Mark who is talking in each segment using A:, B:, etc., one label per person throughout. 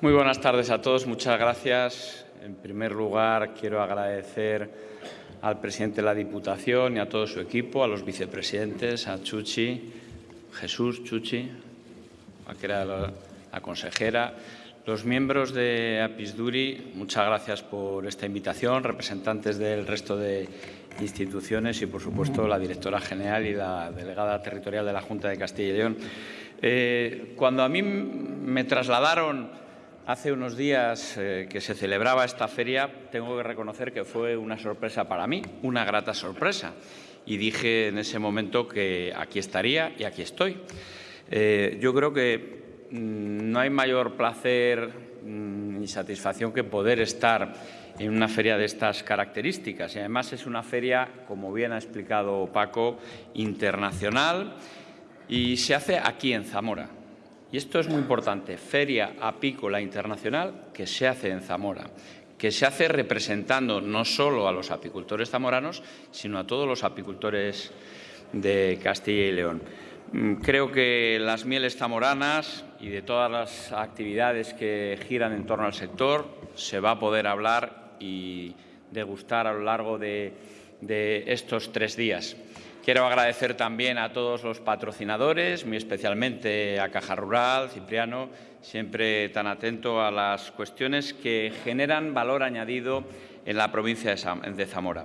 A: Muy buenas tardes a todos. Muchas gracias. En primer lugar, quiero agradecer al presidente de la Diputación y a todo su equipo, a los vicepresidentes, a Chuchi, Jesús Chuchi, a que era la, consejera, los miembros de Apisduri, muchas gracias por esta invitación, representantes del resto de instituciones y, por supuesto, la directora general y la delegada territorial de la Junta de Castilla y León. Eh, cuando a mí me trasladaron Hace unos días eh, que se celebraba esta feria, tengo que reconocer que fue una sorpresa para mí, una grata sorpresa. Y dije en ese momento que aquí estaría y aquí estoy. Eh, yo creo que mmm, no hay mayor placer mmm, y satisfacción que poder estar en una feria de estas características. Y además es una feria, como bien ha explicado Paco, internacional y se hace aquí en Zamora. Y esto es muy importante, Feria Apícola Internacional que se hace en Zamora, que se hace representando no solo a los apicultores zamoranos, sino a todos los apicultores de Castilla y León. Mm, creo que las mieles zamoranas y de todas las actividades que giran en torno al sector se va a poder hablar y degustar a lo largo de, de estos tres días. Quiero agradecer también a todos los patrocinadores, muy especialmente a Caja Rural, Cipriano, siempre tan atento a las cuestiones que generan valor añadido en la provincia de Zamora.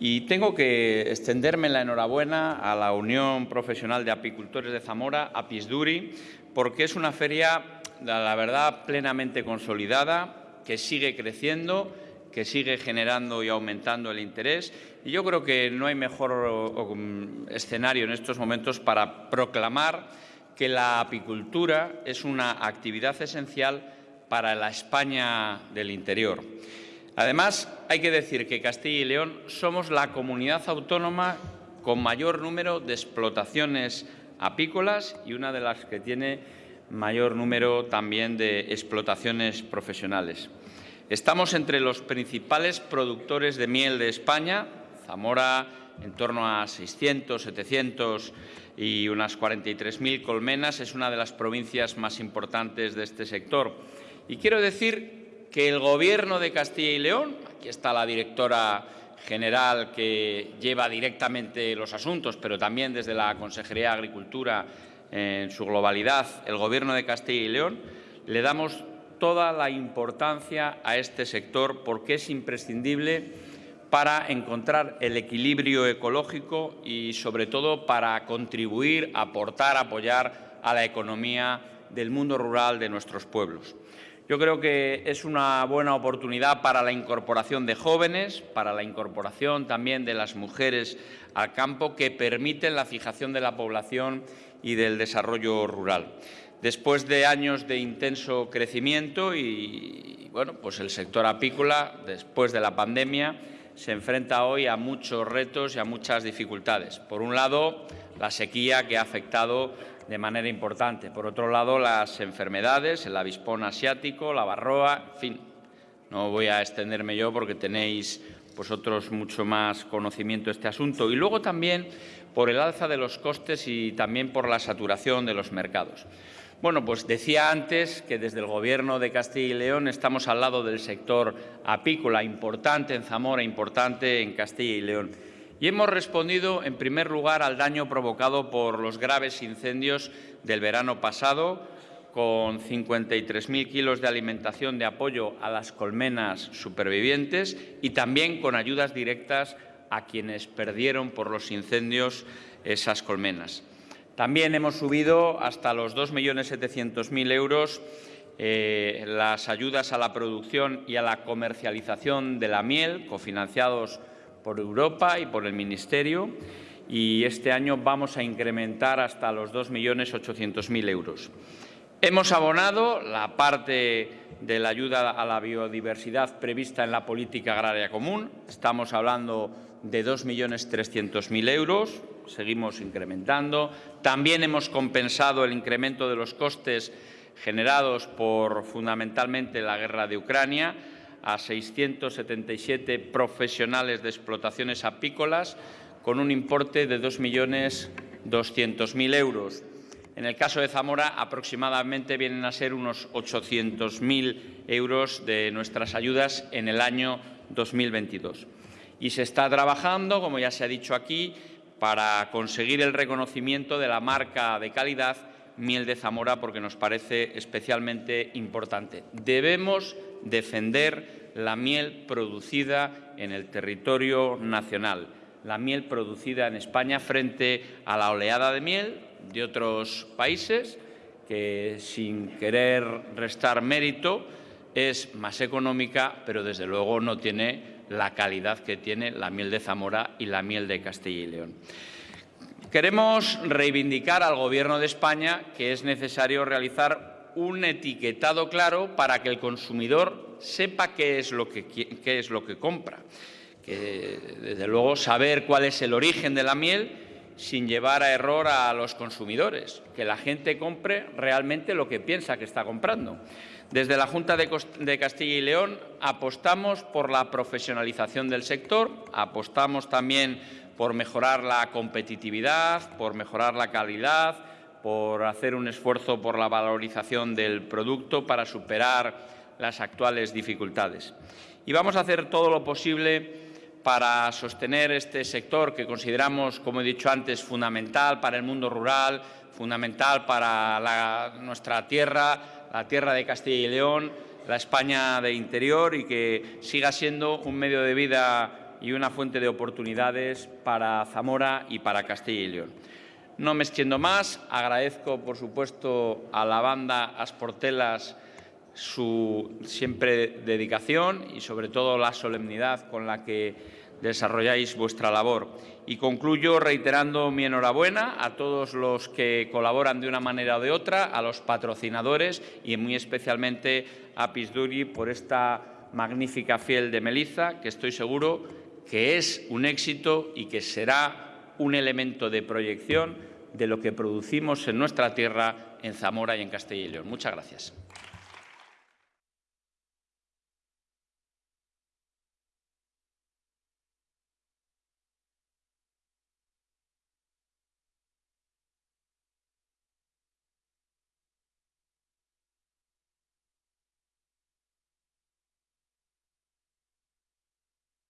A: Y tengo que extenderme la enhorabuena a la Unión Profesional de Apicultores de Zamora, APISDURI, porque es una feria, la verdad, plenamente consolidada, que sigue creciendo, que sigue generando y aumentando el interés. Y yo creo que no hay mejor escenario en estos momentos para proclamar que la apicultura es una actividad esencial para la España del interior. Además, hay que decir que Castilla y León somos la comunidad autónoma con mayor número de explotaciones apícolas y una de las que tiene mayor número también de explotaciones profesionales. Estamos entre los principales productores de miel de España, Zamora en torno a 600, 700 y unas 43.000 colmenas, es una de las provincias más importantes de este sector. Y quiero decir que el Gobierno de Castilla y León, aquí está la directora general que lleva directamente los asuntos, pero también desde la Consejería de Agricultura en su globalidad, el Gobierno de Castilla y León, le damos toda la importancia a este sector porque es imprescindible para encontrar el equilibrio ecológico y, sobre todo, para contribuir, aportar, apoyar a la economía del mundo rural de nuestros pueblos. Yo creo que es una buena oportunidad para la incorporación de jóvenes, para la incorporación también de las mujeres al campo, que permiten la fijación de la población y del desarrollo rural. Después de años de intenso crecimiento y, bueno, pues el sector apícola, después de la pandemia, se enfrenta hoy a muchos retos y a muchas dificultades. Por un lado, la sequía que ha afectado de manera importante. Por otro lado, las enfermedades, el avispón asiático, la barroa, en fin, no voy a extenderme yo porque tenéis vosotros mucho más conocimiento de este asunto. Y luego también por el alza de los costes y también por la saturación de los mercados. Bueno, pues decía antes que desde el Gobierno de Castilla y León estamos al lado del sector apícola, importante en Zamora, importante en Castilla y León. Y hemos respondido, en primer lugar, al daño provocado por los graves incendios del verano pasado, con 53.000 kilos de alimentación de apoyo a las colmenas supervivientes y también con ayudas directas a quienes perdieron por los incendios esas colmenas. También hemos subido hasta los 2.700.000 euros eh, las ayudas a la producción y a la comercialización de la miel, cofinanciados por Europa y por el Ministerio, y este año vamos a incrementar hasta los 2.800.000 euros. Hemos abonado la parte de la ayuda a la biodiversidad prevista en la política agraria común. Estamos hablando de 2.300.000 euros, seguimos incrementando. También hemos compensado el incremento de los costes generados por fundamentalmente la guerra de Ucrania a 677 profesionales de explotaciones apícolas con un importe de 2.200.000 euros. En el caso de Zamora, aproximadamente vienen a ser unos 800.000 euros de nuestras ayudas en el año 2022. Y se está trabajando, como ya se ha dicho aquí, para conseguir el reconocimiento de la marca de calidad Miel de Zamora porque nos parece especialmente importante. Debemos defender la miel producida en el territorio nacional, la miel producida en España frente a la oleada de miel de otros países que, sin querer restar mérito, es más económica, pero desde luego no tiene la calidad que tiene la miel de Zamora y la miel de Castilla y León. Queremos reivindicar al Gobierno de España que es necesario realizar un etiquetado claro para que el consumidor sepa qué es lo que, qué es lo que compra. Que, desde luego, saber cuál es el origen de la miel sin llevar a error a los consumidores, que la gente compre realmente lo que piensa que está comprando. Desde la Junta de Castilla y León apostamos por la profesionalización del sector, apostamos también por mejorar la competitividad, por mejorar la calidad, por hacer un esfuerzo por la valorización del producto para superar las actuales dificultades. Y vamos a hacer todo lo posible para sostener este sector que consideramos, como he dicho antes, fundamental para el mundo rural, fundamental para nuestra tierra, la tierra de Castilla y León, la España de interior y que siga siendo un medio de vida y una fuente de oportunidades para Zamora y para Castilla y León. No me extiendo más, agradezco por supuesto a la banda Asportelas su siempre dedicación y sobre todo la solemnidad con la que desarrolláis vuestra labor. Y concluyo reiterando mi enhorabuena a todos los que colaboran de una manera o de otra, a los patrocinadores y muy especialmente a Pisduri por esta magnífica fiel de Meliza, que estoy seguro que es un éxito y que será un elemento de proyección de lo que producimos en nuestra tierra, en Zamora y en Castilla y León. Muchas gracias.